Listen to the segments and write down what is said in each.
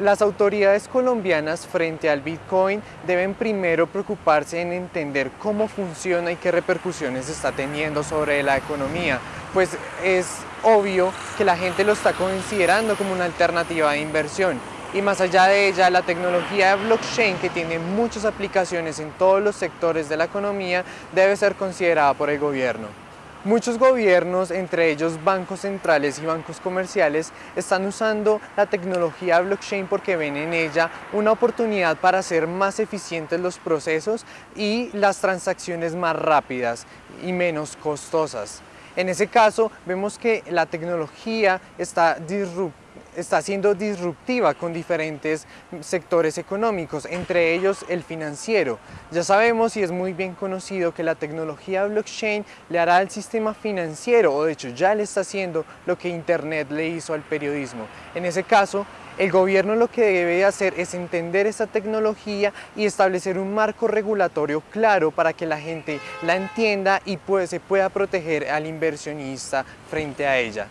Las autoridades colombianas frente al Bitcoin deben primero preocuparse en entender cómo funciona y qué repercusiones está teniendo sobre la economía, pues es obvio que la gente lo está considerando como una alternativa de inversión. Y más allá de ella, la tecnología de blockchain, que tiene muchas aplicaciones en todos los sectores de la economía, debe ser considerada por el gobierno. Muchos gobiernos, entre ellos bancos centrales y bancos comerciales, están usando la tecnología blockchain porque ven en ella una oportunidad para hacer más eficientes los procesos y las transacciones más rápidas y menos costosas. En ese caso, vemos que la tecnología está disruptiva está siendo disruptiva con diferentes sectores económicos, entre ellos el financiero. Ya sabemos y es muy bien conocido que la tecnología blockchain le hará al sistema financiero, o de hecho ya le está haciendo lo que Internet le hizo al periodismo. En ese caso, el gobierno lo que debe hacer es entender esta tecnología y establecer un marco regulatorio claro para que la gente la entienda y pues, se pueda proteger al inversionista frente a ella.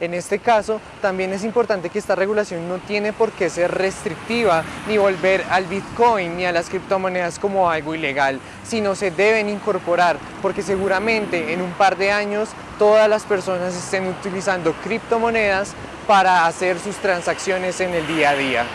En este caso, también es importante que esta regulación no tiene por qué ser restrictiva ni volver al Bitcoin ni a las criptomonedas como algo ilegal, sino se deben incorporar porque seguramente en un par de años todas las personas estén utilizando criptomonedas para hacer sus transacciones en el día a día.